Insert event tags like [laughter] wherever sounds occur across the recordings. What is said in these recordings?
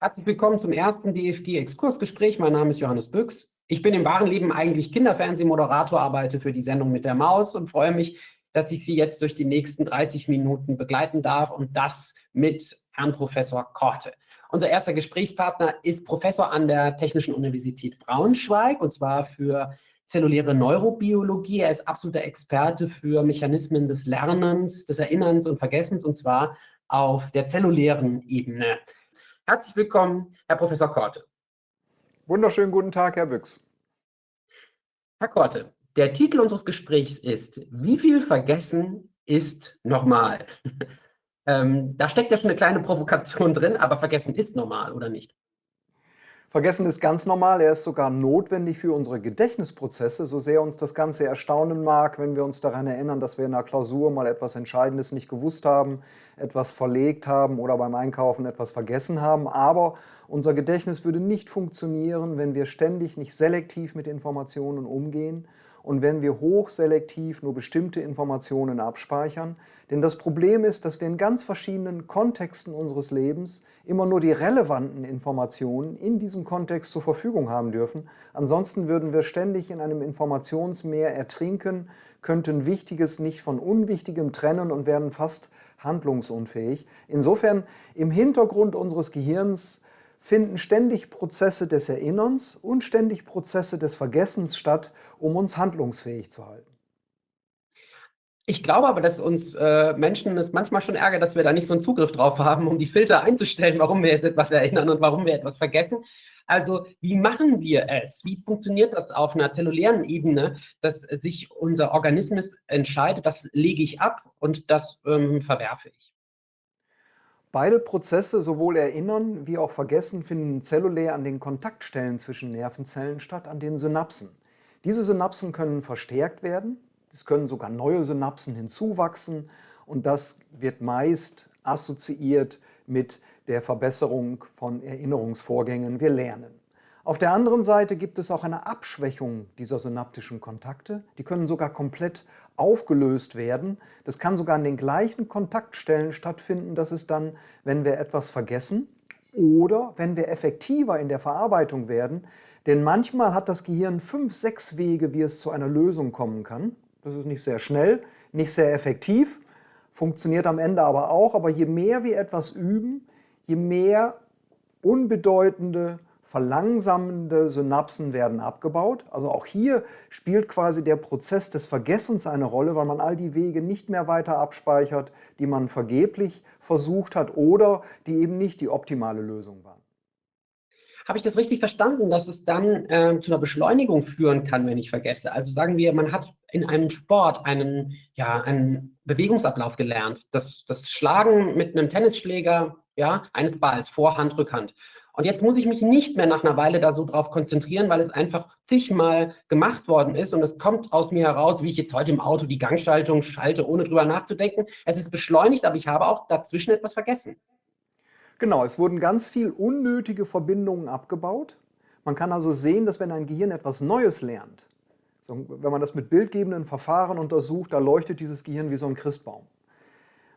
Herzlich willkommen zum ersten DFG-Exkursgespräch. Mein Name ist Johannes Büchs. Ich bin im wahren Leben eigentlich Kinderfernsehmoderator, arbeite für die Sendung mit der Maus und freue mich, dass ich Sie jetzt durch die nächsten 30 Minuten begleiten darf und das mit Herrn Professor Korte. Unser erster Gesprächspartner ist Professor an der Technischen Universität Braunschweig und zwar für zelluläre Neurobiologie. Er ist absoluter Experte für Mechanismen des Lernens, des Erinnerns und Vergessens und zwar auf der zellulären Ebene. Herzlich willkommen, Herr Professor Korte. Wunderschönen guten Tag, Herr Büchs. Herr Korte, der Titel unseres Gesprächs ist, wie viel Vergessen ist normal? [laughs] ähm, da steckt ja schon eine kleine Provokation drin, aber Vergessen ist normal, oder nicht? Vergessen ist ganz normal, er ist sogar notwendig für unsere Gedächtnisprozesse, so sehr uns das Ganze erstaunen mag, wenn wir uns daran erinnern, dass wir in einer Klausur mal etwas Entscheidendes nicht gewusst haben, etwas verlegt haben oder beim Einkaufen etwas vergessen haben. Aber unser Gedächtnis würde nicht funktionieren, wenn wir ständig nicht selektiv mit Informationen umgehen und wenn wir hochselektiv nur bestimmte Informationen abspeichern. Denn das Problem ist, dass wir in ganz verschiedenen Kontexten unseres Lebens immer nur die relevanten Informationen in diesem Kontext zur Verfügung haben dürfen. Ansonsten würden wir ständig in einem Informationsmeer ertrinken, könnten Wichtiges nicht von Unwichtigem trennen und werden fast handlungsunfähig. Insofern im Hintergrund unseres Gehirns finden ständig Prozesse des Erinnerns und ständig Prozesse des Vergessens statt, um uns handlungsfähig zu halten. Ich glaube aber, dass uns äh, Menschen es manchmal schon ärgert, dass wir da nicht so einen Zugriff drauf haben, um die Filter einzustellen, warum wir jetzt etwas erinnern und warum wir etwas vergessen. Also wie machen wir es? Wie funktioniert das auf einer zellulären Ebene, dass sich unser Organismus entscheidet, das lege ich ab und das ähm, verwerfe ich? Beide Prozesse, sowohl Erinnern wie auch Vergessen, finden zellulär an den Kontaktstellen zwischen Nervenzellen statt, an den Synapsen. Diese Synapsen können verstärkt werden, es können sogar neue Synapsen hinzuwachsen und das wird meist assoziiert mit der Verbesserung von Erinnerungsvorgängen. Wir lernen. Auf der anderen Seite gibt es auch eine Abschwächung dieser synaptischen Kontakte. Die können sogar komplett aufgelöst werden. Das kann sogar an den gleichen Kontaktstellen stattfinden. Das ist dann, wenn wir etwas vergessen oder wenn wir effektiver in der Verarbeitung werden. Denn manchmal hat das Gehirn fünf, sechs Wege, wie es zu einer Lösung kommen kann. Das ist nicht sehr schnell, nicht sehr effektiv, funktioniert am Ende aber auch. Aber je mehr wir etwas üben, je mehr unbedeutende verlangsamende Synapsen werden abgebaut. Also auch hier spielt quasi der Prozess des Vergessens eine Rolle, weil man all die Wege nicht mehr weiter abspeichert, die man vergeblich versucht hat oder die eben nicht die optimale Lösung waren. Habe ich das richtig verstanden, dass es dann äh, zu einer Beschleunigung führen kann, wenn ich vergesse? Also sagen wir, man hat in einem Sport einen, ja, einen Bewegungsablauf gelernt, das, das Schlagen mit einem Tennisschläger ja, eines Balls, Vorhand, Rückhand. Und jetzt muss ich mich nicht mehr nach einer Weile da so drauf konzentrieren, weil es einfach zigmal gemacht worden ist und es kommt aus mir heraus, wie ich jetzt heute im Auto die Gangschaltung schalte, ohne drüber nachzudenken. Es ist beschleunigt, aber ich habe auch dazwischen etwas vergessen. Genau, es wurden ganz viel unnötige Verbindungen abgebaut. Man kann also sehen, dass wenn ein Gehirn etwas Neues lernt, so, wenn man das mit bildgebenden Verfahren untersucht, da leuchtet dieses Gehirn wie so ein Christbaum.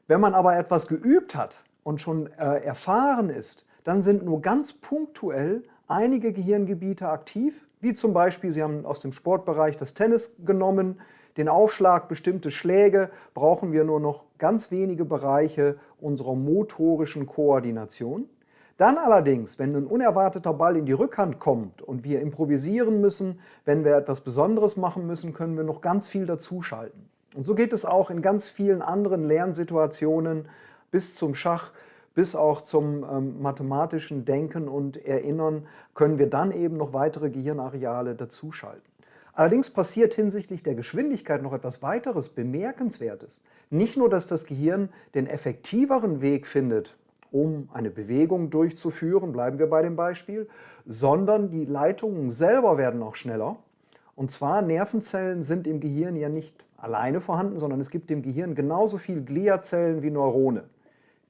Wenn man aber etwas geübt hat und schon äh, erfahren ist, dann sind nur ganz punktuell einige Gehirngebiete aktiv, wie zum Beispiel, Sie haben aus dem Sportbereich das Tennis genommen, den Aufschlag, bestimmte Schläge, brauchen wir nur noch ganz wenige Bereiche unserer motorischen Koordination. Dann allerdings, wenn ein unerwarteter Ball in die Rückhand kommt und wir improvisieren müssen, wenn wir etwas Besonderes machen müssen, können wir noch ganz viel dazuschalten. Und so geht es auch in ganz vielen anderen Lernsituationen bis zum Schach, bis auch zum ähm, mathematischen Denken und Erinnern können wir dann eben noch weitere Gehirnareale dazuschalten. Allerdings passiert hinsichtlich der Geschwindigkeit noch etwas weiteres Bemerkenswertes. Nicht nur, dass das Gehirn den effektiveren Weg findet, um eine Bewegung durchzuführen, bleiben wir bei dem Beispiel, sondern die Leitungen selber werden auch schneller. Und zwar Nervenzellen sind im Gehirn ja nicht alleine vorhanden, sondern es gibt im Gehirn genauso viel Gliazellen wie Neurone.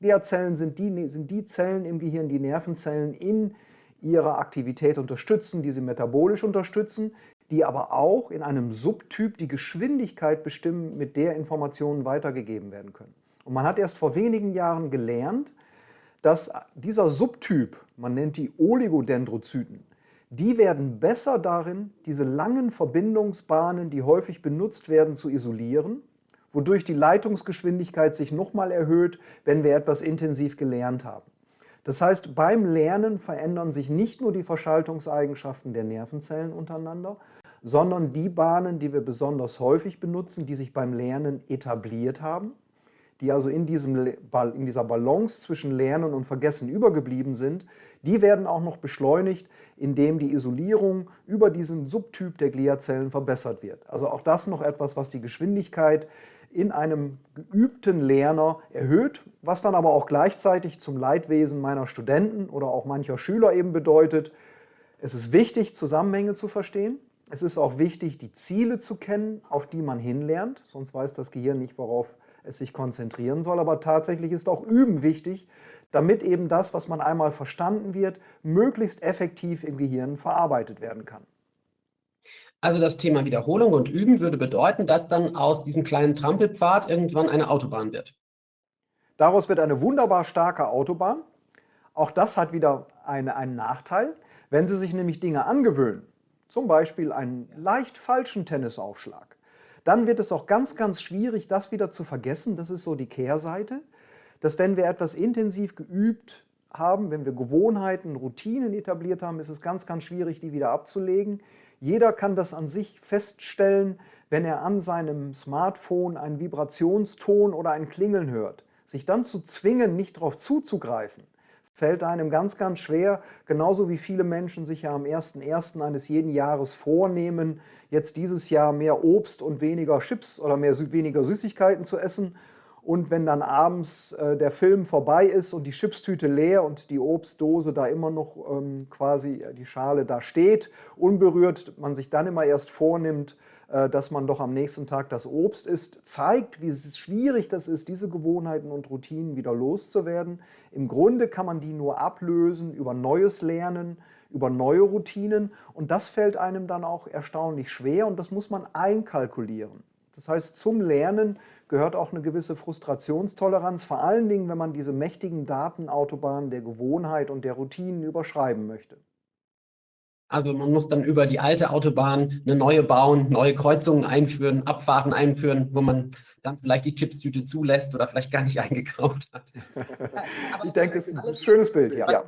Gliazellen sind die, sind die Zellen im Gehirn, die Nervenzellen in ihrer Aktivität unterstützen, die sie metabolisch unterstützen, die aber auch in einem Subtyp die Geschwindigkeit bestimmen, mit der Informationen weitergegeben werden können. Und man hat erst vor wenigen Jahren gelernt, dass dieser Subtyp, man nennt die Oligodendrozyten, die werden besser darin, diese langen Verbindungsbahnen, die häufig benutzt werden, zu isolieren, wodurch die Leitungsgeschwindigkeit sich nochmal erhöht, wenn wir etwas intensiv gelernt haben. Das heißt, beim Lernen verändern sich nicht nur die Verschaltungseigenschaften der Nervenzellen untereinander, sondern die Bahnen, die wir besonders häufig benutzen, die sich beim Lernen etabliert haben, die also in, diesem, in dieser Balance zwischen Lernen und Vergessen übergeblieben sind, die werden auch noch beschleunigt, indem die Isolierung über diesen Subtyp der Gliazellen verbessert wird. Also auch das noch etwas, was die Geschwindigkeit in einem geübten Lerner erhöht, was dann aber auch gleichzeitig zum Leidwesen meiner Studenten oder auch mancher Schüler eben bedeutet, es ist wichtig, Zusammenhänge zu verstehen. Es ist auch wichtig, die Ziele zu kennen, auf die man hinlernt, sonst weiß das Gehirn nicht, worauf es sich konzentrieren soll. Aber tatsächlich ist auch Üben wichtig, damit eben das, was man einmal verstanden wird, möglichst effektiv im Gehirn verarbeitet werden kann. Also das Thema Wiederholung und Üben würde bedeuten, dass dann aus diesem kleinen Trampelpfad irgendwann eine Autobahn wird. Daraus wird eine wunderbar starke Autobahn. Auch das hat wieder eine, einen Nachteil. Wenn Sie sich nämlich Dinge angewöhnen, zum Beispiel einen leicht falschen Tennisaufschlag, dann wird es auch ganz, ganz schwierig, das wieder zu vergessen. Das ist so die Kehrseite, dass wenn wir etwas intensiv geübt haben, wenn wir Gewohnheiten, Routinen etabliert haben, ist es ganz, ganz schwierig, die wieder abzulegen. Jeder kann das an sich feststellen, wenn er an seinem Smartphone einen Vibrationston oder ein Klingeln hört. Sich dann zu zwingen, nicht darauf zuzugreifen, fällt einem ganz, ganz schwer, genauso wie viele Menschen sich ja am 1.1. eines jeden Jahres vornehmen, jetzt dieses Jahr mehr Obst und weniger Chips oder mehr, weniger Süßigkeiten zu essen und wenn dann abends äh, der Film vorbei ist und die Chipstüte leer und die Obstdose da immer noch ähm, quasi äh, die Schale da steht, unberührt, man sich dann immer erst vornimmt, äh, dass man doch am nächsten Tag das Obst isst, zeigt, wie schwierig das ist, diese Gewohnheiten und Routinen wieder loszuwerden. Im Grunde kann man die nur ablösen über neues Lernen, über neue Routinen und das fällt einem dann auch erstaunlich schwer und das muss man einkalkulieren. Das heißt, zum Lernen gehört auch eine gewisse Frustrationstoleranz, vor allen Dingen, wenn man diese mächtigen Datenautobahnen der Gewohnheit und der Routinen überschreiben möchte. Also man muss dann über die alte Autobahn eine neue bauen, neue Kreuzungen einführen, Abfahrten einführen, wo man dann vielleicht die Chipstüte zulässt oder vielleicht gar nicht [laughs] eingekauft hat. ich denke, es ist ein schönes Bild. Ja. ja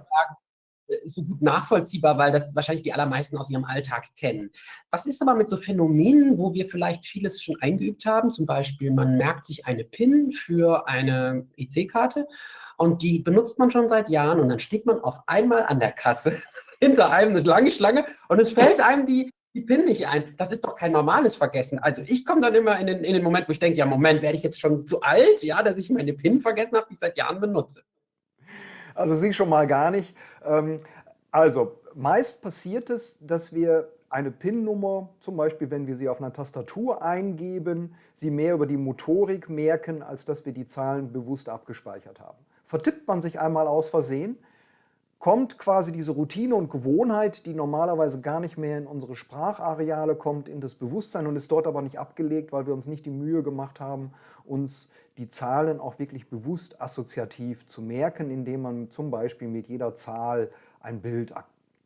so gut nachvollziehbar, weil das wahrscheinlich die allermeisten aus ihrem Alltag kennen. Was ist aber mit so Phänomenen, wo wir vielleicht vieles schon eingeübt haben? Zum Beispiel, man merkt sich eine PIN für eine EC-Karte und die benutzt man schon seit Jahren und dann steht man auf einmal an der Kasse [laughs] hinter einem eine lange Schlange und es fällt einem die, die PIN nicht ein. Das ist doch kein normales Vergessen. Also ich komme dann immer in den, in den Moment, wo ich denke, ja Moment, werde ich jetzt schon zu alt, ja, dass ich meine PIN vergessen habe, die ich seit Jahren benutze. Also Sie schon mal gar nicht. Ähm, also meist passiert es, dass wir eine PIN-Nummer, zum Beispiel wenn wir sie auf einer Tastatur eingeben, sie mehr über die Motorik merken, als dass wir die Zahlen bewusst abgespeichert haben. Vertippt man sich einmal aus Versehen, kommt quasi diese Routine und Gewohnheit, die normalerweise gar nicht mehr in unsere Sprachareale kommt, in das Bewusstsein und ist dort aber nicht abgelegt, weil wir uns nicht die Mühe gemacht haben, uns die Zahlen auch wirklich bewusst assoziativ zu merken, indem man zum Beispiel mit jeder Zahl ein Bild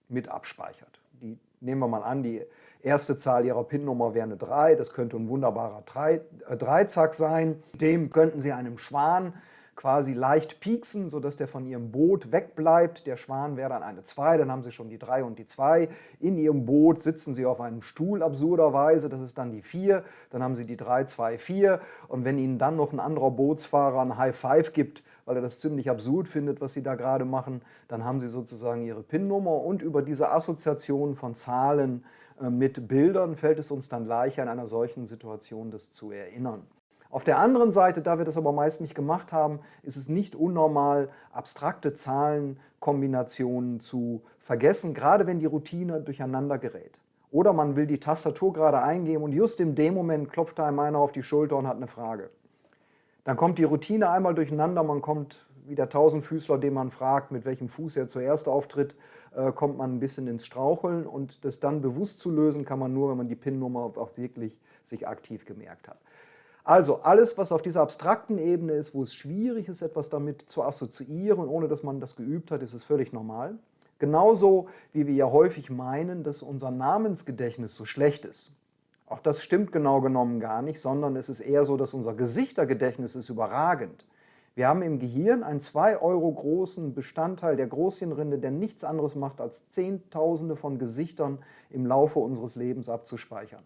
mit abspeichert. Die, nehmen wir mal an, die erste Zahl Ihrer PIN-Nummer wäre eine 3, das könnte ein wunderbarer äh, Dreizack sein. Dem könnten Sie einem Schwan quasi leicht pieksen, sodass der von ihrem Boot wegbleibt. Der Schwan wäre dann eine 2, dann haben sie schon die 3 und die 2. In ihrem Boot sitzen sie auf einem Stuhl absurderweise, das ist dann die 4. Dann haben sie die 3, 2, 4. Und wenn ihnen dann noch ein anderer Bootsfahrer ein High Five gibt, weil er das ziemlich absurd findet, was sie da gerade machen, dann haben sie sozusagen ihre PIN-Nummer und über diese Assoziation von Zahlen äh, mit Bildern fällt es uns dann leichter, in einer solchen Situation das zu erinnern. Auf der anderen Seite, da wir das aber meist nicht gemacht haben, ist es nicht unnormal, abstrakte Zahlenkombinationen zu vergessen, gerade wenn die Routine durcheinander gerät. Oder man will die Tastatur gerade eingeben und just in dem Moment klopft einem einer auf die Schulter und hat eine Frage. Dann kommt die Routine einmal durcheinander, man kommt wie der Tausendfüßler, den man fragt, mit welchem Fuß er zuerst auftritt, äh, kommt man ein bisschen ins Straucheln und das dann bewusst zu lösen, kann man nur, wenn man die PIN-Nummer auch wirklich sich aktiv gemerkt hat. Also alles, was auf dieser abstrakten Ebene ist, wo es schwierig ist, etwas damit zu assoziieren, ohne dass man das geübt hat, ist es völlig normal. Genauso wie wir ja häufig meinen, dass unser Namensgedächtnis so schlecht ist. Auch das stimmt genau genommen gar nicht, sondern es ist eher so, dass unser Gesichtergedächtnis ist überragend. Wir haben im Gehirn einen 2 Euro großen Bestandteil der Großhirnrinde, der nichts anderes macht, als Zehntausende von Gesichtern im Laufe unseres Lebens abzuspeichern.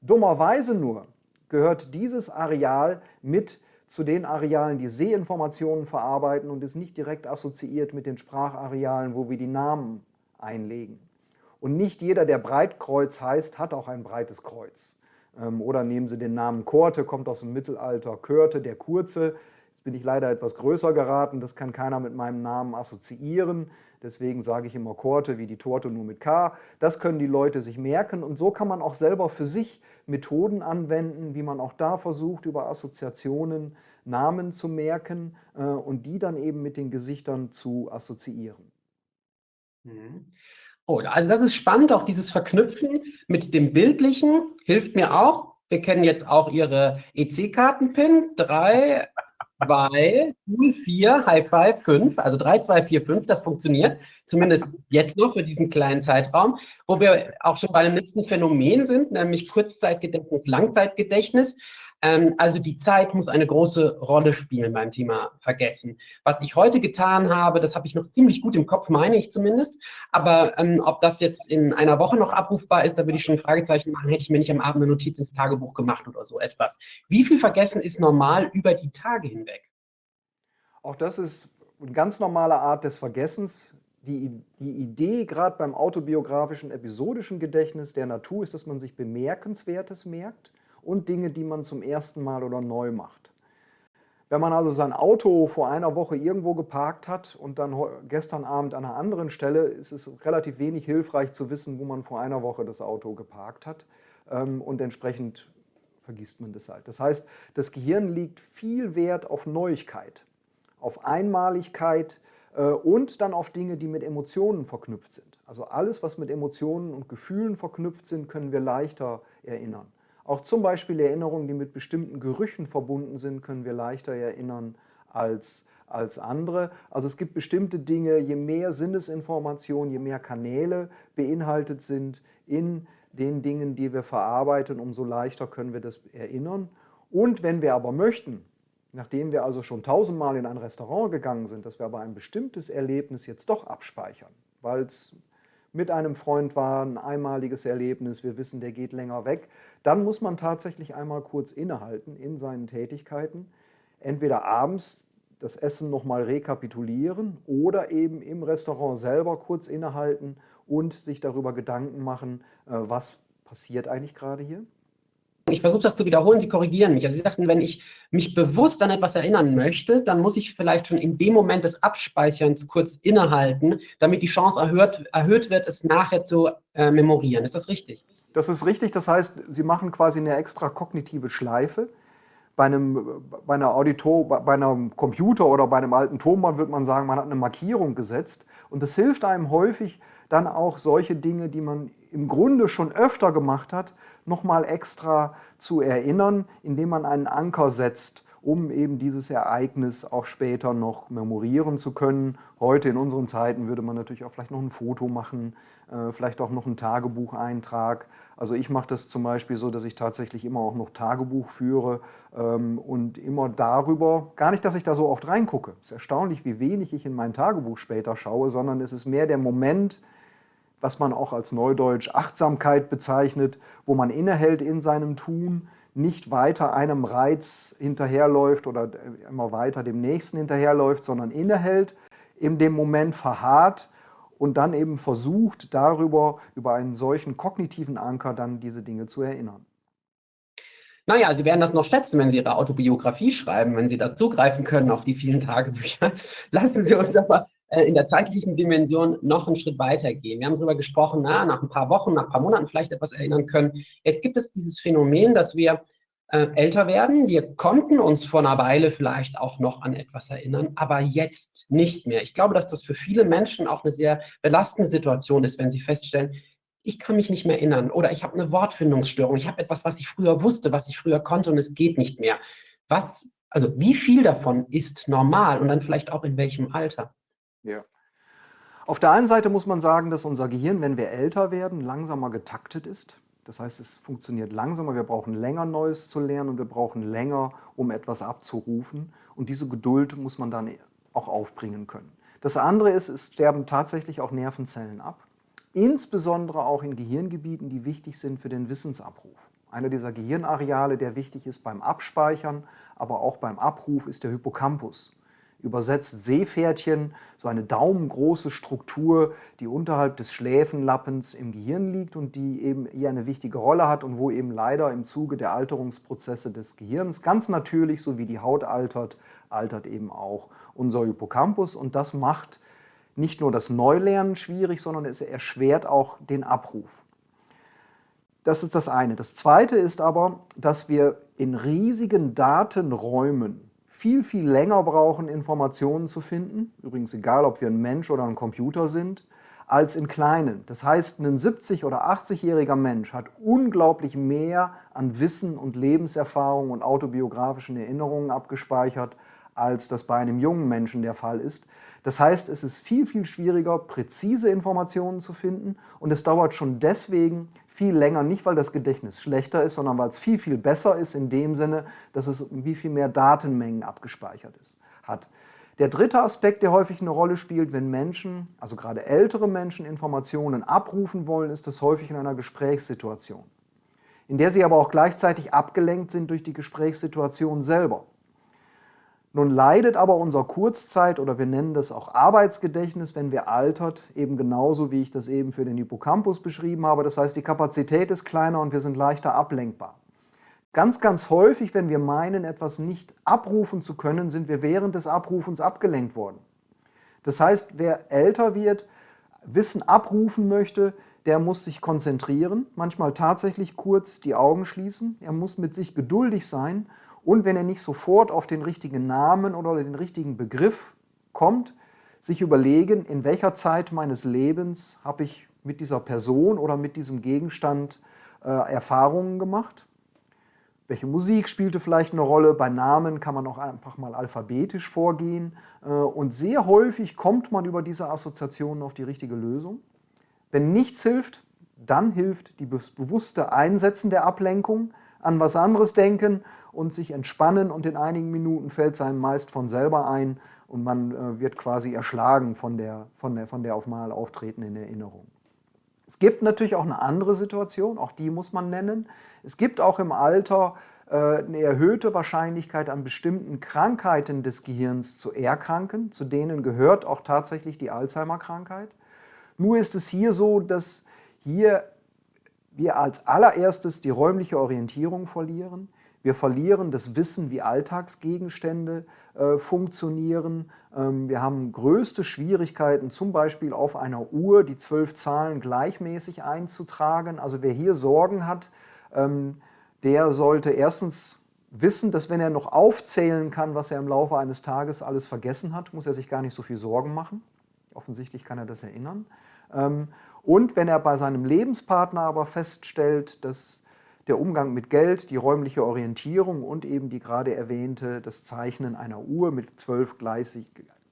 Dummerweise nur gehört dieses Areal mit zu den Arealen, die Sehinformationen verarbeiten und ist nicht direkt assoziiert mit den Spracharealen, wo wir die Namen einlegen. Und nicht jeder, der Breitkreuz heißt, hat auch ein breites Kreuz. Ähm, oder nehmen Sie den Namen Korte, kommt aus dem Mittelalter, Körte, der Kurze, bin ich leider etwas größer geraten, das kann keiner mit meinem Namen assoziieren. Deswegen sage ich immer Korte wie die Torte nur mit K. Das können die Leute sich merken und so kann man auch selber für sich Methoden anwenden, wie man auch da versucht, über Assoziationen Namen zu merken äh, und die dann eben mit den Gesichtern zu assoziieren. Mhm. Oh, also das ist spannend, auch dieses Verknüpfen mit dem Bildlichen hilft mir auch. Wir kennen jetzt auch Ihre EC-Karten-Pin, drei, 2, 0, 4, High Five, 5, also 3, 2, 4, 5, das funktioniert, zumindest jetzt noch für diesen kleinen Zeitraum, wo wir auch schon bei einem nächsten Phänomen sind, nämlich Kurzzeitgedächtnis, Langzeitgedächtnis. Ähm, also die Zeit muss eine große Rolle spielen beim Thema Vergessen. Was ich heute getan habe, das habe ich noch ziemlich gut im Kopf, meine ich zumindest. Aber ähm, ob das jetzt in einer Woche noch abrufbar ist, da würde ich schon ein Fragezeichen machen, hätte ich mir nicht am Abend eine Notiz ins Tagebuch gemacht oder so etwas. Wie viel Vergessen ist normal über die Tage hinweg? Auch das ist eine ganz normale Art des Vergessens. Die, die Idee gerade beim autobiografischen episodischen Gedächtnis der Natur ist, dass man sich Bemerkenswertes merkt und Dinge, die man zum ersten Mal oder neu macht. Wenn man also sein Auto vor einer Woche irgendwo geparkt hat und dann gestern Abend an einer anderen Stelle, ist es relativ wenig hilfreich zu wissen, wo man vor einer Woche das Auto geparkt hat ähm, und entsprechend vergisst man das halt. Das heißt, das Gehirn liegt viel Wert auf Neuigkeit, auf Einmaligkeit äh, und dann auf Dinge, die mit Emotionen verknüpft sind. Also alles, was mit Emotionen und Gefühlen verknüpft sind, können wir leichter erinnern. Auch zum Beispiel Erinnerungen, die mit bestimmten Gerüchen verbunden sind, können wir leichter erinnern als, als andere. Also es gibt bestimmte Dinge, je mehr Sinnesinformationen, je mehr Kanäle beinhaltet sind in den Dingen, die wir verarbeiten, umso leichter können wir das erinnern. Und wenn wir aber möchten, nachdem wir also schon tausendmal in ein Restaurant gegangen sind, dass wir aber ein bestimmtes Erlebnis jetzt doch abspeichern, weil es mit einem Freund war, ein einmaliges Erlebnis, wir wissen, der geht länger weg, dann muss man tatsächlich einmal kurz innehalten in seinen Tätigkeiten. Entweder abends das Essen nochmal rekapitulieren oder eben im Restaurant selber kurz innehalten und sich darüber Gedanken machen, äh, was passiert eigentlich gerade hier. Ich versuche das zu wiederholen, Sie korrigieren mich. Also Sie sagten, wenn ich mich bewusst an etwas erinnern möchte, dann muss ich vielleicht schon in dem Moment des Abspeicherns kurz innehalten, damit die Chance erhöht, erhöht wird, es nachher zu äh, memorieren. Ist das richtig? Das ist richtig. Das heißt, Sie machen quasi eine extra kognitive Schleife. Bei einem, bei, einer Auditor, bei einem Computer oder bei einem alten Tonband würde man sagen, man hat eine Markierung gesetzt. Und das hilft einem häufig, dann auch solche Dinge, die man im Grunde schon öfter gemacht hat, nochmal extra zu erinnern, indem man einen Anker setzt, um eben dieses Ereignis auch später noch memorieren zu können. Heute in unseren Zeiten würde man natürlich auch vielleicht noch ein Foto machen, äh, vielleicht auch noch einen Tagebucheintrag. Also ich mache das zum Beispiel so, dass ich tatsächlich immer auch noch Tagebuch führe ähm, und immer darüber, gar nicht, dass ich da so oft reingucke. Es ist erstaunlich, wie wenig ich in mein Tagebuch später schaue, sondern es ist mehr der Moment, was man auch als Neudeutsch Achtsamkeit bezeichnet, wo man innehält in seinem Tun, nicht weiter einem Reiz hinterherläuft oder immer weiter dem nächsten hinterherläuft, sondern innehält, in dem Moment verharrt und dann eben versucht, darüber, über einen solchen kognitiven Anker dann diese Dinge zu erinnern. Naja, Sie werden das noch schätzen, wenn Sie Ihre Autobiografie schreiben, wenn Sie da zugreifen können auf die vielen Tagebücher. [laughs] Lassen Sie uns aber äh, in der zeitlichen Dimension noch einen Schritt weiter gehen. Wir haben darüber gesprochen, na, nach ein paar Wochen, nach ein paar Monaten vielleicht etwas erinnern können. Jetzt gibt es dieses Phänomen, dass wir äh, älter werden. Wir konnten uns vor einer Weile vielleicht auch noch an etwas erinnern, aber jetzt nicht mehr. Ich glaube, dass das für viele Menschen auch eine sehr belastende Situation ist, wenn sie feststellen, ich kann mich nicht mehr erinnern oder ich habe eine Wortfindungsstörung, ich habe etwas, was ich früher wusste, was ich früher konnte und es geht nicht mehr. Was, also wie viel davon ist normal und dann vielleicht auch in welchem Alter? Ja. Auf der einen Seite muss man sagen, dass unser Gehirn, wenn wir älter werden, langsamer getaktet ist. Das heißt, es funktioniert langsamer, wir brauchen länger Neues zu lernen und wir brauchen länger, um etwas abzurufen. Und diese Geduld muss man dann auch aufbringen können. Das andere ist, es sterben tatsächlich auch Nervenzellen ab, insbesondere auch in Gehirngebieten, die wichtig sind für den Wissensabruf. Einer dieser Gehirnareale, der wichtig ist beim Abspeichern, aber auch beim Abruf, ist der Hippocampus übersetzt Seepferdchen, so eine daumengroße Struktur, die unterhalb des Schläfenlappens im Gehirn liegt und die eben hier eine wichtige Rolle hat und wo eben leider im Zuge der Alterungsprozesse des Gehirns ganz natürlich, so wie die Haut altert, altert eben auch unser Hippocampus und das macht nicht nur das Neulernen schwierig, sondern es erschwert auch den Abruf. Das ist das eine. Das zweite ist aber, dass wir in riesigen Datenräumen viel, viel länger brauchen, Informationen zu finden, übrigens egal, ob wir ein Mensch oder ein Computer sind, als in kleinen. Das heißt, ein 70- oder 80-jähriger Mensch hat unglaublich mehr an Wissen und Lebenserfahrung und autobiografischen Erinnerungen abgespeichert, als das bei einem jungen Menschen der Fall ist. Das heißt, es ist viel, viel schwieriger, präzise Informationen zu finden und es dauert schon deswegen viel länger, nicht weil das Gedächtnis schlechter ist, sondern weil es viel, viel besser ist in dem Sinne, dass es wie viel mehr Datenmengen abgespeichert ist, hat. Der dritte Aspekt, der häufig eine Rolle spielt, wenn Menschen, also gerade ältere Menschen, Informationen abrufen wollen, ist das häufig in einer Gesprächssituation, in der sie aber auch gleichzeitig abgelenkt sind durch die Gesprächssituation selber. Nun leidet aber unser Kurzzeit- oder wir nennen das auch Arbeitsgedächtnis, wenn wir altert, eben genauso, wie ich das eben für den Hippocampus beschrieben habe. Das heißt, die Kapazität ist kleiner und wir sind leichter ablenkbar. Ganz, ganz häufig, wenn wir meinen, etwas nicht abrufen zu können, sind wir während des Abrufens abgelenkt worden. Das heißt, wer älter wird, Wissen abrufen möchte, der muss sich konzentrieren, manchmal tatsächlich kurz die Augen schließen, er muss mit sich geduldig sein und wenn er nicht sofort auf den richtigen Namen oder den richtigen Begriff kommt, sich überlegen, in welcher Zeit meines Lebens habe ich mit dieser Person oder mit diesem Gegenstand äh, Erfahrungen gemacht. Welche Musik spielte vielleicht eine Rolle? Bei Namen kann man auch einfach mal alphabetisch vorgehen. Äh, und sehr häufig kommt man über diese Assoziationen auf die richtige Lösung. Wenn nichts hilft, dann hilft das bewusste Einsetzen der Ablenkung, an was anderes denken und sich entspannen und in einigen Minuten fällt es einem meist von selber ein und man äh, wird quasi erschlagen von der, von, der, von der auf mal auftretenden Erinnerung. Es gibt natürlich auch eine andere Situation, auch die muss man nennen. Es gibt auch im Alter äh, eine erhöhte Wahrscheinlichkeit an bestimmten Krankheiten des Gehirns zu erkranken. Zu denen gehört auch tatsächlich die Alzheimer-Krankheit. Nur ist es hier so, dass hier wir als allererstes die räumliche Orientierung verlieren. Wir verlieren das Wissen, wie Alltagsgegenstände äh, funktionieren. Ähm, wir haben größte Schwierigkeiten, zum Beispiel auf einer Uhr die zwölf Zahlen gleichmäßig einzutragen. Also wer hier Sorgen hat, ähm, der sollte erstens wissen, dass wenn er noch aufzählen kann, was er im Laufe eines Tages alles vergessen hat, muss er sich gar nicht so viel Sorgen machen. Offensichtlich kann er das erinnern. Ähm, und wenn er bei seinem Lebenspartner aber feststellt, dass der Umgang mit Geld, die räumliche Orientierung und eben die gerade erwähnte, das Zeichnen einer Uhr mit zwölf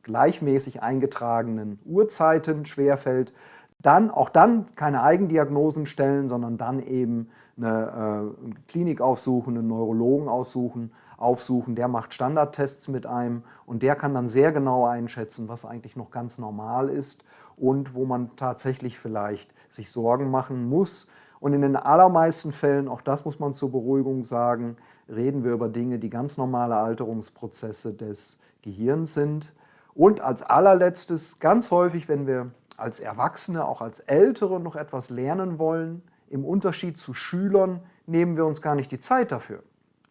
gleichmäßig eingetragenen Uhrzeiten schwerfällt, dann auch dann keine Eigendiagnosen stellen, sondern dann eben eine äh, Klinik aufsuchen, einen Neurologen aussuchen, aufsuchen, der macht Standardtests mit einem und der kann dann sehr genau einschätzen, was eigentlich noch ganz normal ist und wo man tatsächlich vielleicht sich Sorgen machen muss. Und in den allermeisten Fällen, auch das muss man zur Beruhigung sagen, reden wir über Dinge, die ganz normale Alterungsprozesse des Gehirns sind. Und als allerletztes, ganz häufig, wenn wir als Erwachsene, auch als Ältere noch etwas lernen wollen, im Unterschied zu Schülern, nehmen wir uns gar nicht die Zeit dafür.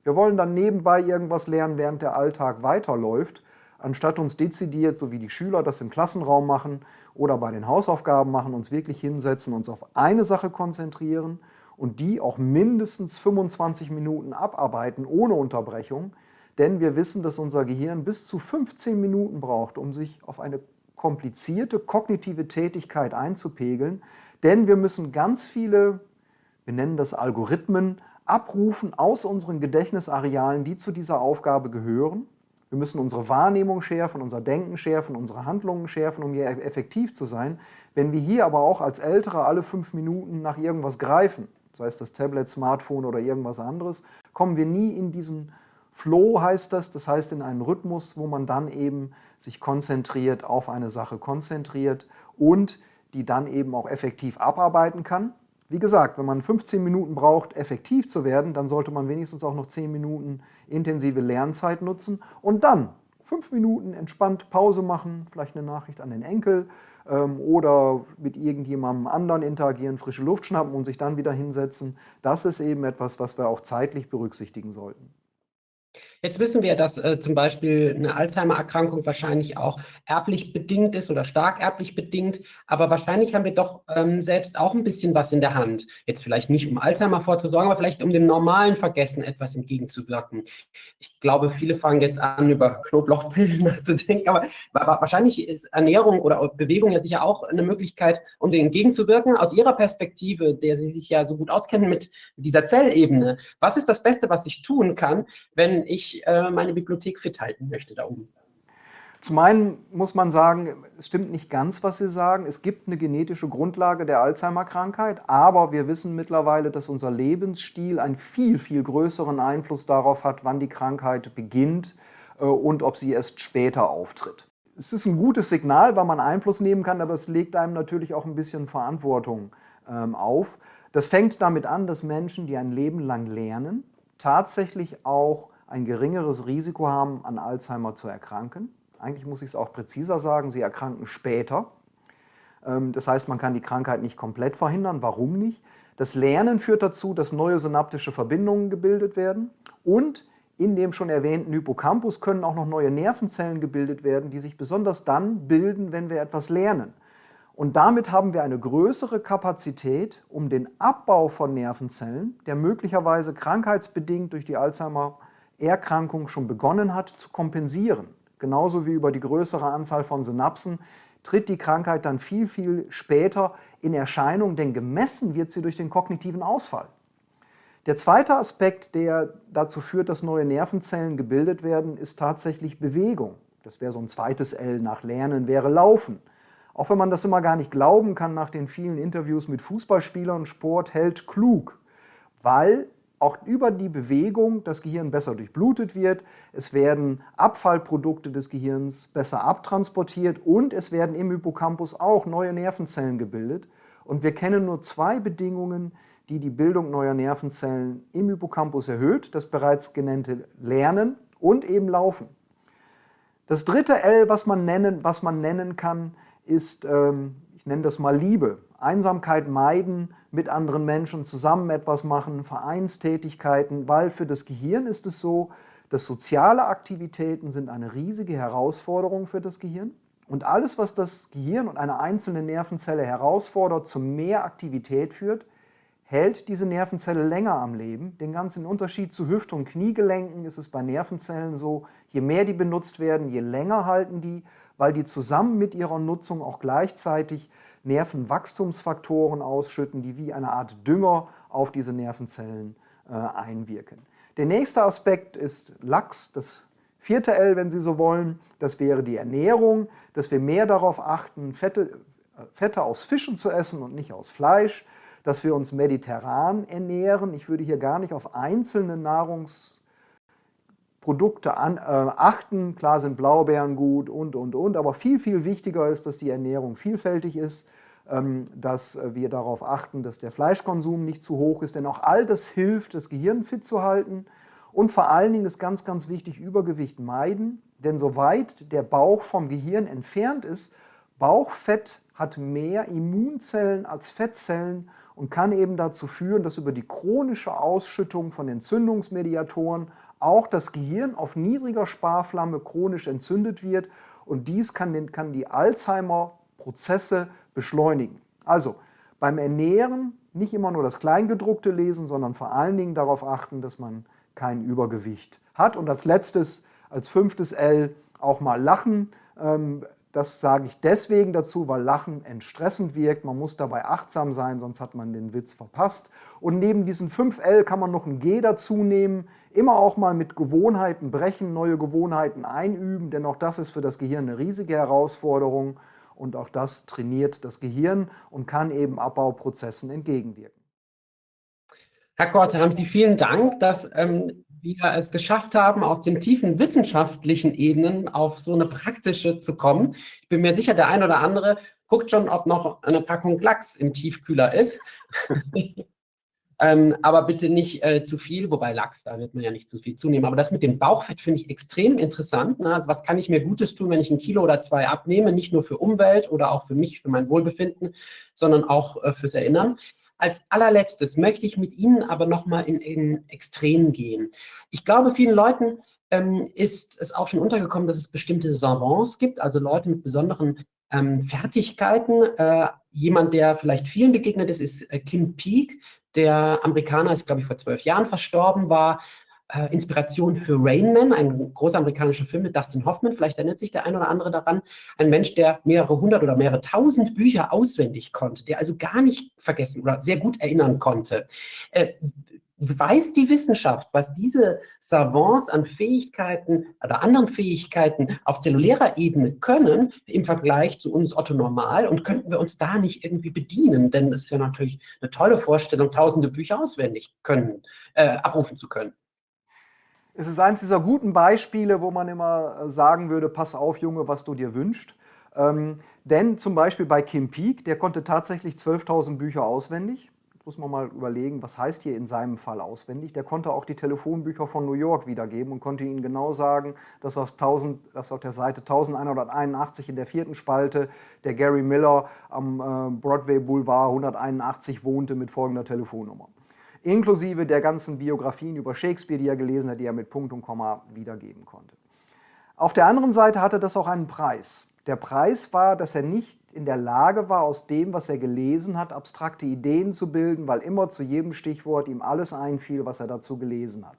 Wir wollen dann nebenbei irgendwas lernen, während der Alltag weiterläuft, anstatt uns dezidiert, so wie die Schüler das im Klassenraum machen oder bei den Hausaufgaben machen, uns wirklich hinsetzen, uns auf eine Sache konzentrieren und die auch mindestens 25 Minuten abarbeiten ohne Unterbrechung, denn wir wissen, dass unser Gehirn bis zu 15 Minuten braucht, um sich auf eine komplizierte kognitive Tätigkeit einzupegeln, Denn wir müssen ganz viele, wir nennen das Algorithmen, abrufen aus unseren Gedächtnisarealen, die zu dieser Aufgabe gehören. Wir müssen unsere Wahrnehmung schärfen, unser Denken schärfen, unsere Handlungen schärfen, um hier effektiv zu sein. Wenn wir hier aber auch als Ältere alle fünf Minuten nach irgendwas greifen, sei es das Tablet, Smartphone oder irgendwas anderes, kommen wir nie in diesen Flow heißt das, das heißt in einen Rhythmus, wo man dann eben sich konzentriert, auf eine Sache konzentriert und die dann eben auch effektiv abarbeiten kann. Wie gesagt, wenn man 15 Minuten braucht, effektiv zu werden, dann sollte man wenigstens auch noch 10 Minuten intensive Lernzeit nutzen und dann 5 Minuten entspannt Pause machen, vielleicht eine Nachricht an den Enkel ähm, oder mit irgendjemandem anderen interagieren, frische Luft schnappen und sich dann wieder hinsetzen. Das ist eben etwas, was wir auch zeitlich berücksichtigen sollten. Jetzt wissen wir, dass äh, zum Beispiel eine Alzheimer-Erkrankung wahrscheinlich auch erblich bedingt ist oder stark erblich bedingt, aber wahrscheinlich haben wir doch ähm, selbst auch ein bisschen was in der Hand. Jetzt vielleicht nicht, um Alzheimer vorzusorgen, aber vielleicht um dem normalen Vergessen etwas entgegenzuwirken. Ich glaube, viele fangen jetzt an, über Knoblauchpillen [laughs] nachzudenken, aber, aber wahrscheinlich ist Ernährung oder Bewegung ja sicher auch eine Möglichkeit, um dem entgegenzubirken. Aus Ihrer Perspektive, der Sie sich ja so gut auskennen mit dieser Zellebene, was ist das Beste, was ich tun kann, wenn ich äh, meine Bibliothek fit halten möchte da oben. Zum einen muss man sagen, es stimmt nicht ganz, was Sie sagen. Es gibt eine genetische Grundlage der Alzheimer-Krankheit, aber wir wissen mittlerweile, dass unser Lebensstil einen viel, viel größeren Einfluss darauf hat, wann die Krankheit beginnt äh, und ob sie erst später auftritt. Es ist ein gutes Signal, weil man Einfluss nehmen kann, aber es legt einem natürlich auch ein bisschen Verantwortung ähm, auf. Das fängt damit an, dass Menschen, die ein Leben lang lernen, tatsächlich auch ein geringeres Risiko haben, an Alzheimer zu erkranken. Eigentlich muss ich es auch präziser sagen, sie erkranken später. Ähm, das heißt, man kann die Krankheit nicht komplett verhindern. Warum nicht? Das Lernen führt dazu, dass neue synaptische Verbindungen gebildet werden und in dem schon erwähnten Hippocampus können auch noch neue Nervenzellen gebildet werden, die sich besonders dann bilden, wenn wir etwas lernen. Und damit haben wir eine größere Kapazität, um den Abbau von Nervenzellen, der möglicherweise krankheitsbedingt durch die Alzheimer Erkrankung schon begonnen hat, zu kompensieren. Genauso wie über die größere Anzahl von Synapsen tritt die Krankheit dann viel, viel später in Erscheinung, denn gemessen wird sie durch den kognitiven Ausfall. Der zweite Aspekt, der dazu führt, dass neue Nervenzellen gebildet werden, ist tatsächlich Bewegung. Das wäre so ein zweites L nach Lernen, wäre Laufen. Auch wenn man das immer gar nicht glauben kann nach den vielen Interviews mit Fußballspielern, Sport hält klug, weil auch über die Bewegung das Gehirn besser durchblutet wird, es werden Abfallprodukte des Gehirns besser abtransportiert und es werden im Hippocampus auch neue Nervenzellen gebildet. Und wir kennen nur zwei Bedingungen, die die Bildung neuer Nervenzellen im Hippocampus erhöht, das bereits genannte Lernen und eben Laufen. Das dritte L, was man nennen, was man nennen kann, ist, ähm, ich nenne das mal Liebe. Einsamkeit meiden, mit anderen Menschen zusammen etwas machen, Vereinstätigkeiten, weil für das Gehirn ist es so, dass soziale Aktivitäten sind eine riesige Herausforderung für das Gehirn. Und alles, was das Gehirn und eine einzelne Nervenzelle herausfordert, zu mehr Aktivität führt, hält diese Nervenzelle länger am Leben. Den ganzen Unterschied zu Hüft- und Kniegelenken ist es bei Nervenzellen so, je mehr die benutzt werden, je länger halten die, weil die zusammen mit ihrer Nutzung auch gleichzeitig Nervenwachstumsfaktoren ausschütten, die wie eine Art Dünger auf diese Nervenzellen äh, einwirken. Der nächste Aspekt ist Lachs, das vierte L, wenn Sie so wollen. Das wäre die Ernährung, dass wir mehr darauf achten, Fette, äh, Fette aus Fischen zu essen und nicht aus Fleisch, dass wir uns mediterran ernähren. Ich würde hier gar nicht auf einzelne Nahrungs Produkte an, äh, achten. Klar sind Blaubeeren gut und, und, und, aber viel, viel wichtiger ist, dass die Ernährung vielfältig ist, ähm, dass wir darauf achten, dass der Fleischkonsum nicht zu hoch ist, denn auch all das hilft, das Gehirn fit zu halten. Und vor allen Dingen ist ganz, ganz wichtig, Übergewicht meiden, denn soweit der Bauch vom Gehirn entfernt ist, Bauchfett hat mehr Immunzellen als Fettzellen und kann eben dazu führen, dass über die chronische Ausschüttung von Entzündungsmediatoren auch das Gehirn auf niedriger Sparflamme chronisch entzündet wird und dies kann, den, kann die Alzheimer-Prozesse beschleunigen. Also beim Ernähren nicht immer nur das Kleingedruckte lesen, sondern vor allen Dingen darauf achten, dass man kein Übergewicht hat. Und als letztes, als fünftes L, auch mal lachen. Ähm, das sage ich deswegen dazu, weil Lachen entstressend wirkt. Man muss dabei achtsam sein, sonst hat man den Witz verpasst. Und neben diesen 5L kann man noch ein G dazu nehmen. Immer auch mal mit Gewohnheiten brechen, neue Gewohnheiten einüben, denn auch das ist für das Gehirn eine riesige Herausforderung. Und auch das trainiert das Gehirn und kann eben Abbauprozessen entgegenwirken. Herr Korte, haben Sie vielen Dank, dass ähm, wir es geschafft haben, aus den tiefen wissenschaftlichen Ebenen auf so eine praktische zu kommen. Ich bin mir sicher, der ein oder andere guckt schon, ob noch eine Packung Lachs im Tiefkühler ist. [laughs] ähm, aber bitte nicht äh, zu viel, wobei Lachs, da wird man ja nicht zu viel zunehmen. Aber das mit dem Bauchfett finde ich extrem interessant. Ne? Also was kann ich mir Gutes tun, wenn ich ein Kilo oder zwei abnehme? Nicht nur für Umwelt oder auch für mich, für mein Wohlbefinden, sondern auch äh, fürs Erinnern. Als allerletztes möchte ich mit Ihnen aber nochmal in, in Extrem gehen. Ich glaube, vielen Leuten ähm, ist es auch schon untergekommen, dass es bestimmte Savants gibt, also Leute mit besonderen ähm, Fertigkeiten. Äh, jemand, der vielleicht vielen begegnet ist, ist äh, Kim Peek. Der Amerikaner ist, glaube ich, vor zwölf Jahren verstorben, war äh, Inspiration für Rain Man, ein großer amerikanischer Film mit Dustin Hoffman. Vielleicht erinnert sich der ein oder andere daran. Ein Mensch, der mehrere hundert oder mehrere tausend Bücher auswendig konnte, der also gar nicht vergessen oder sehr gut erinnern konnte. Äh, weiß die Wissenschaft, was diese Savants an Fähigkeiten oder anderen Fähigkeiten auf zellulärer Ebene können im Vergleich zu uns Otto Normal und könnten wir uns da nicht irgendwie bedienen? Denn es ist ja natürlich eine tolle Vorstellung, tausende Bücher auswendig können, äh, abrufen zu können. Es ist eines dieser guten Beispiele, wo man immer äh, sagen würde, pass auf, Junge, was du dir wünschst. Ähm, denn zum Beispiel bei Kim Peek, der konnte tatsächlich 12.000 Bücher auswendig. Muss man mal überlegen, was heißt hier in seinem Fall auswendig. Der konnte auch die Telefonbücher von New York wiedergeben und konnte ihnen genau sagen, dass auf, 1000, dass auf der Seite 1181 in der vierten Spalte der Gary Miller am äh, Broadway Boulevard 181 wohnte mit folgender Telefonnummer inklusive der ganzen Biografien über Shakespeare, die er gelesen hat, die er mit Punkt und Komma wiedergeben konnte. Auf der anderen Seite hatte das auch einen Preis. Der Preis war, dass er nicht in der Lage war, aus dem, was er gelesen hat, abstrakte Ideen zu bilden, weil immer zu jedem Stichwort ihm alles einfiel, was er dazu gelesen hat.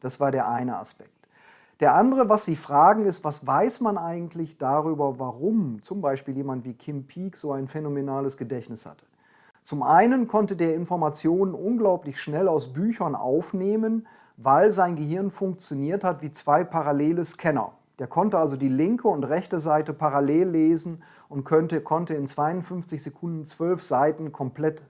Das war der eine Aspekt. Der andere, was Sie fragen, ist, was weiß man eigentlich darüber, warum zum Beispiel jemand wie Kim Peek so ein phänomenales Gedächtnis hatte? Zum einen konnte der Informationen unglaublich schnell aus Büchern aufnehmen, weil sein Gehirn funktioniert hat wie zwei parallele Scanner. Der konnte also die linke und rechte Seite parallel lesen und könnte, konnte in 52 Sekunden zwölf Seiten komplett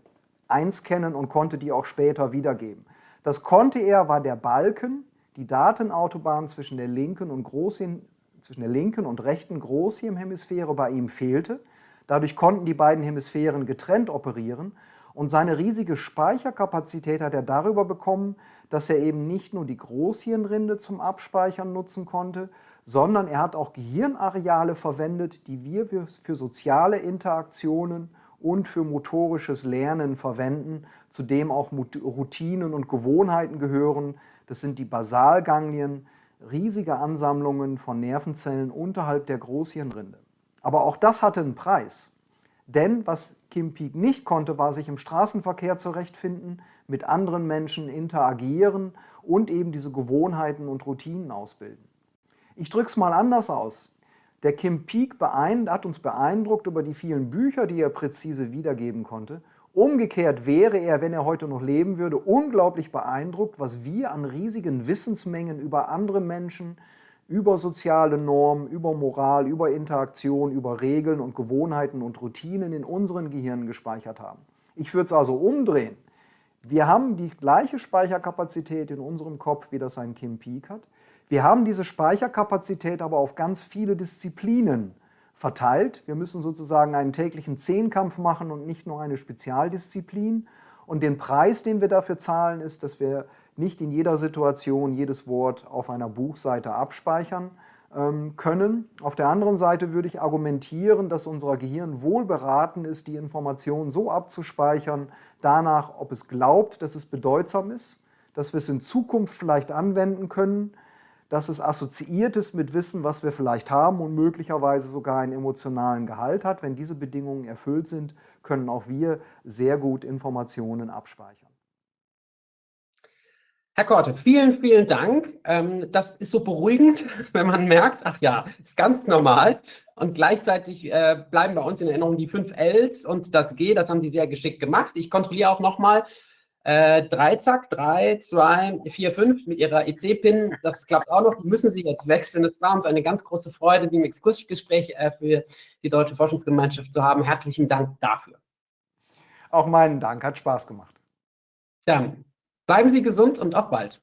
einscannen und konnte die auch später wiedergeben. Das konnte er, war der Balken, die Datenautobahn zwischen der linken und, Großhirn, zwischen der linken und rechten Großhirnhemisphäre bei ihm fehlte. Dadurch konnten die beiden Hemisphären getrennt operieren und seine riesige Speicherkapazität hat er darüber bekommen, dass er eben nicht nur die Großhirnrinde zum Abspeichern nutzen konnte, sondern er hat auch Gehirnareale verwendet, die wir für soziale Interaktionen und für motorisches Lernen verwenden, zu dem auch Routinen und Gewohnheiten gehören. Das sind die Basalganglien, riesige Ansammlungen von Nervenzellen unterhalb der Großhirnrinde. Aber auch das hatte einen Preis. Denn was Kim Peek nicht konnte, war sich im Straßenverkehr zurechtfinden, mit anderen Menschen interagieren und eben diese Gewohnheiten und Routinen ausbilden. Ich drücke es mal anders aus. Der Kim Peek hat uns beeindruckt über die vielen Bücher, die er präzise wiedergeben konnte. Umgekehrt wäre er, wenn er heute noch leben würde, unglaublich beeindruckt, was wir an riesigen Wissensmengen über andere Menschen, über soziale Normen, über Moral, über Interaktion, über Regeln und Gewohnheiten und Routinen in unseren Gehirnen gespeichert haben. Ich würde es also umdrehen. Wir haben die gleiche Speicherkapazität in unserem Kopf, wie das ein Kim Peek hat. Wir haben diese Speicherkapazität aber auf ganz viele Disziplinen verteilt. Wir müssen sozusagen einen täglichen Zehnkampf machen und nicht nur eine Spezialdisziplin. Und den Preis, den wir dafür zahlen, ist, dass wir nicht in jeder Situation jedes Wort auf einer Buchseite abspeichern ähm, können. Auf der anderen Seite würde ich argumentieren, dass unser Gehirn wohl beraten ist, die Information so abzuspeichern, danach, ob es glaubt, dass es bedeutsam ist, dass wir es in Zukunft vielleicht anwenden können, dass es assoziiert ist mit Wissen, was wir vielleicht haben und möglicherweise sogar einen emotionalen Gehalt hat. Wenn diese Bedingungen erfüllt sind, können auch wir sehr gut Informationen abspeichern. Herr Korte, vielen, vielen Dank. Ähm, das ist so beruhigend, [laughs] wenn man merkt, ach ja, ist ganz normal. Und gleichzeitig äh, bleiben bei uns in Erinnerung die fünf Ls und das G, das haben Sie sehr geschickt gemacht. Ich kontrolliere auch nochmal. Äh, drei, zack, drei, zwei, vier, fünf mit Ihrer EC-Pin. Das klappt auch noch. Die müssen Sie jetzt wechseln. Es war uns eine ganz große Freude, Sie im Exkursgespräch äh, für die Deutsche Forschungsgemeinschaft zu haben. Herzlichen Dank dafür. Auch meinen Dank, hat Spaß gemacht. Dann bleiben Sie gesund und auf bald.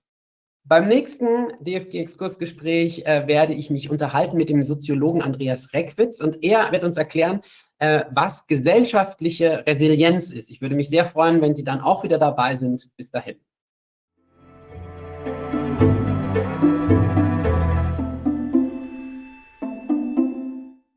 Beim nächsten DFG-Exkursgespräch äh, werde ich mich unterhalten mit dem Soziologen Andreas Reckwitz und er wird uns erklären, äh, was gesellschaftliche Resilienz ist. Ich würde mich sehr freuen, wenn Sie dann auch wieder dabei sind. Bis dahin.